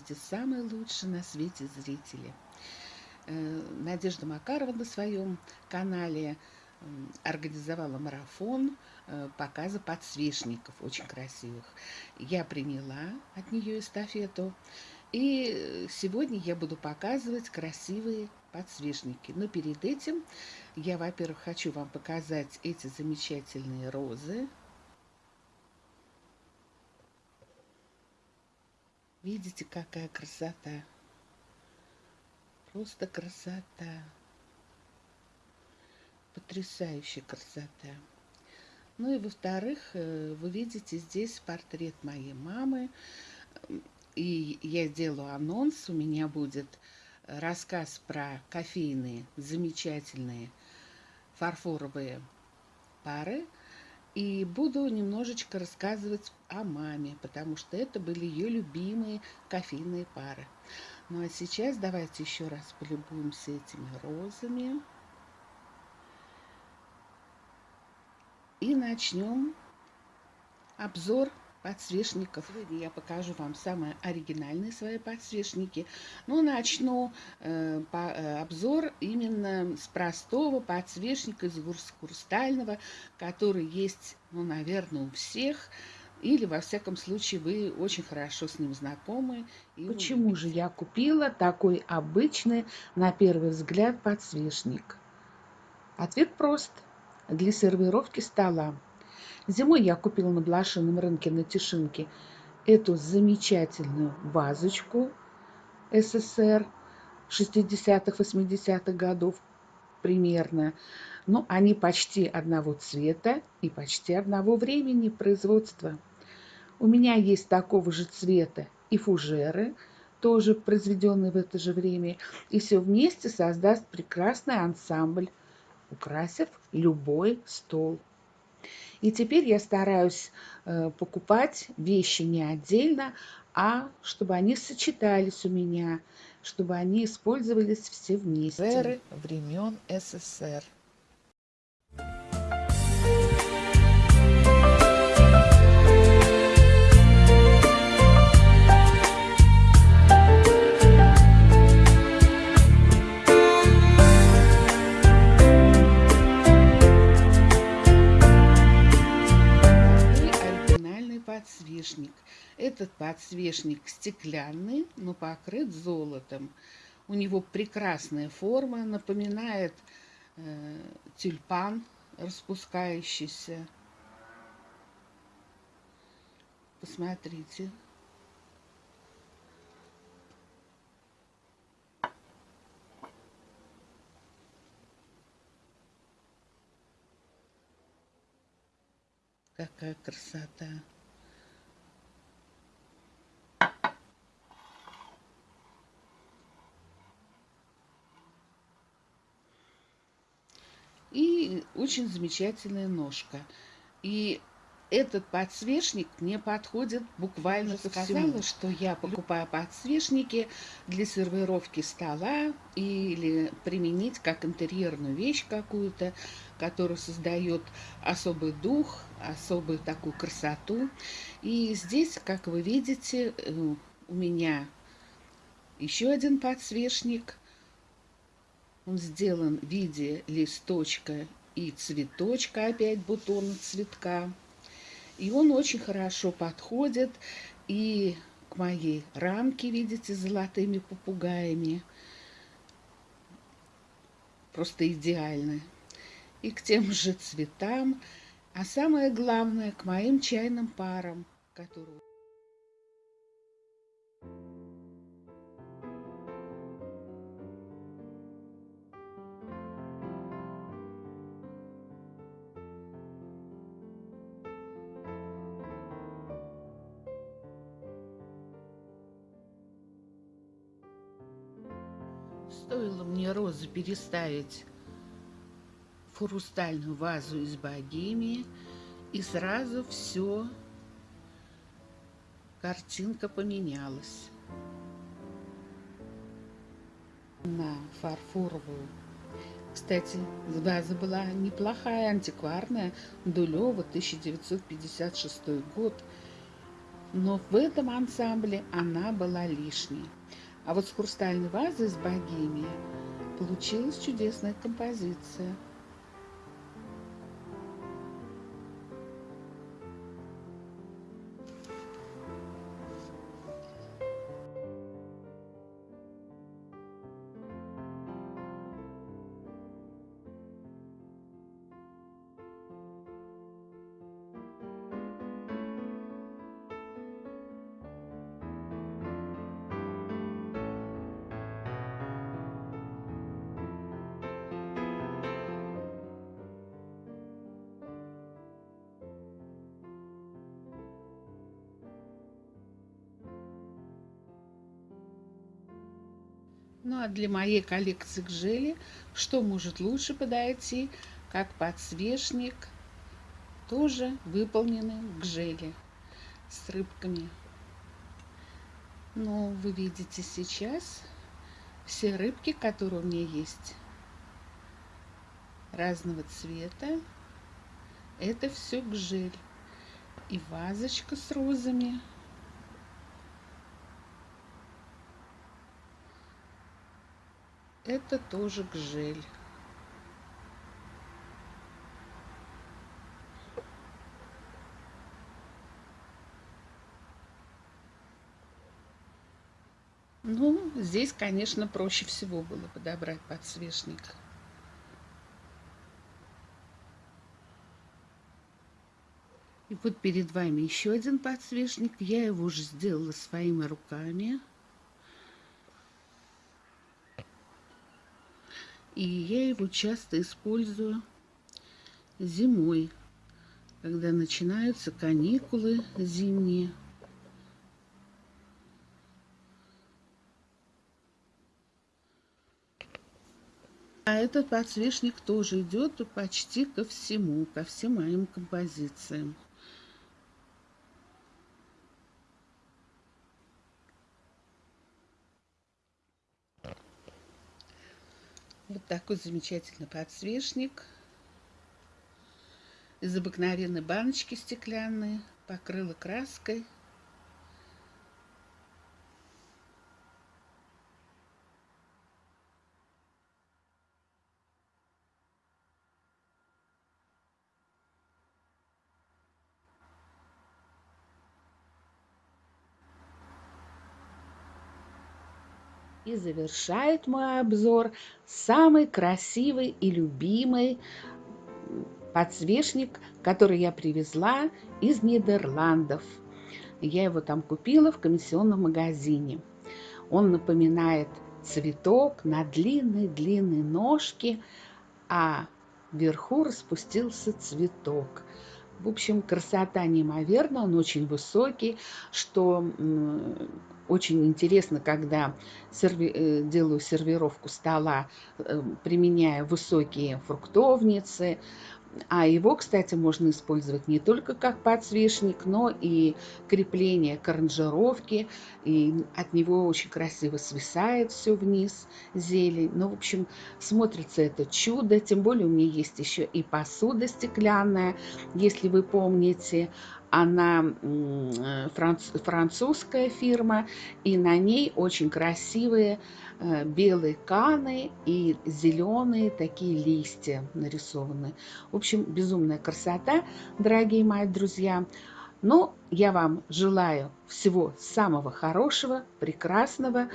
Здравствуйте, самые лучшие на свете зрители! Э, Надежда Макарова на своем канале организовала марафон э, показа подсвечников, очень красивых. Я приняла от нее эстафету. И сегодня я буду показывать красивые подсвечники. Но перед этим я, во-первых, хочу вам показать эти замечательные розы. Видите, какая красота. Просто красота. Потрясающая красота. Ну и во-вторых, э, вы видите здесь портрет моей мамы. И я сделаю анонс. У меня будет рассказ про кофейные замечательные фарфоровые пары – и буду немножечко рассказывать о маме, потому что это были ее любимые кофейные пары. Ну а сейчас давайте еще раз полюбуемся этими розами. И начнем обзор подсвечников. Сегодня я покажу вам самые оригинальные свои подсвечники. Но начну э, по, э, обзор именно с простого подсвечника из хрустального, который есть, ну, наверное, у всех. Или, во всяком случае, вы очень хорошо с ним знакомы. И Почему же я купила такой обычный, на первый взгляд, подсвечник? Ответ прост. Для сервировки стола. Зимой я купила на блошином рынке на Тишинке эту замечательную вазочку СССР 60-х, 80-х годов примерно. Но они почти одного цвета и почти одного времени производства. У меня есть такого же цвета и фужеры, тоже произведенные в это же время. И все вместе создаст прекрасный ансамбль, украсив любой стол. И теперь я стараюсь э, покупать вещи не отдельно, а чтобы они сочетались у меня, чтобы они использовались все вместе. Эры времен СССР. Подсвечник. Этот подсвечник стеклянный, но покрыт золотом. У него прекрасная форма, напоминает э, тюльпан распускающийся. Посмотрите. Какая красота! Очень замечательная ножка. И этот подсвечник мне подходит буквально ко всему. что я покупаю подсвечники для сервировки стола или применить как интерьерную вещь какую-то, которая создает особый дух, особую такую красоту. И здесь, как вы видите, э, у меня еще один подсвечник он сделан в виде листочка и цветочка, опять бутона цветка. И он очень хорошо подходит и к моей рамке, видите, золотыми попугаями. Просто идеально. И к тем же цветам, а самое главное, к моим чайным парам, которые... Стоило мне розы переставить в хрустальную вазу из богемии, и сразу все, картинка поменялась. На фарфоровую. Кстати, ваза была неплохая, антикварная, Дулева, 1956 год. но в этом ансамбле она была лишней. А вот с хрустальной вазой из богемии получилась чудесная композиция – Ну а для моей коллекции гжели, что может лучше подойти, как подсвечник, тоже выполненный в гжели с рыбками. Но вы видите сейчас все рыбки, которые у меня есть, разного цвета, это все гжель. И вазочка с розами – это тоже гжель. Ну, здесь, конечно, проще всего было подобрать подсвечник. И вот перед вами еще один подсвечник. Я его уже сделала своими руками. И я его часто использую зимой, когда начинаются каникулы зимние. А этот подсвечник тоже идет почти ко всему, ко всем моим композициям. Вот такой замечательный подсвечник. Из обыкновенной баночки стеклянной. Покрыла краской. И завершает мой обзор самый красивый и любимый подсвечник, который я привезла из Нидерландов. Я его там купила в комиссионном магазине. Он напоминает цветок на длинной-длинной ножке, а вверху распустился цветок. В общем, красота неимоверна, он очень высокий, что очень интересно, когда серви... Э, делаю сервировку стола, э, применяя высокие фруктовницы, а его, кстати, можно использовать не только как подсвечник, но и крепление к аранжировке. И от него очень красиво свисает все вниз, зелень. Ну, в общем, смотрится это чудо. Тем более у меня есть еще и посуда стеклянная, если вы помните она французская фирма, и на ней очень красивые э, белые каны и зеленые такие листья нарисованы. В общем, безумная красота, дорогие мои друзья. Ну, я вам желаю всего самого хорошего, прекрасного,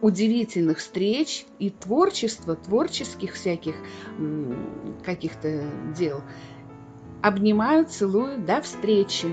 удивительных встреч и творчества, творческих всяких каких-то дел. Обнимаю, целую, до встречи!